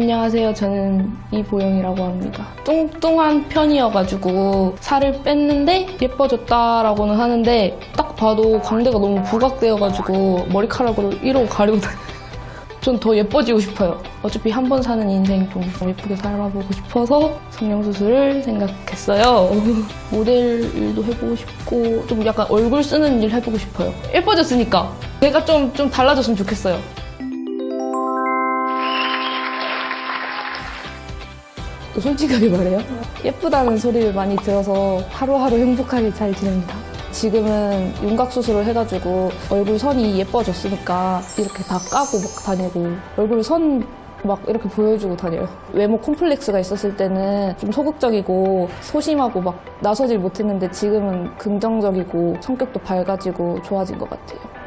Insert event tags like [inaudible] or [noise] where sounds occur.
안녕하세요. 저는 이보영이라고 합니다. 뚱뚱한 편이어가지고 살을 뺐는데 예뻐졌다라고는 하는데 딱 봐도 광대가 너무 부각되어가지고 머리카락으로 이러고 가리고. [laughs] 전더 예뻐지고 싶어요. 어차피 한 번 사는 인생 좀 예쁘게 살아보고 싶어서 성형수술을 생각했어요. [laughs] 모델 일도 해보고 싶고 좀 약간 얼굴 쓰는 일 해보고 싶어요. 예뻐졌으니까 제가 좀, 좀 달라졌으면 좋겠어요. 솔직하게 말해요. 예쁘다는 소리를 많이 들어서 하루하루 행복하게 잘 지냅니다. 지금은 윤곽 수술을 해가지고 얼굴 선이 예뻐졌으니까 이렇게 다 까고 막 다니고 얼굴 선 막 이렇게 보여주고 다녀요. 외모 콤플렉스가 있었을 때는 좀 소극적이고 소심하고 막 나서질 못했는데 지금은 긍정적이고 성격도 밝아지고 좋아진 것 같아요.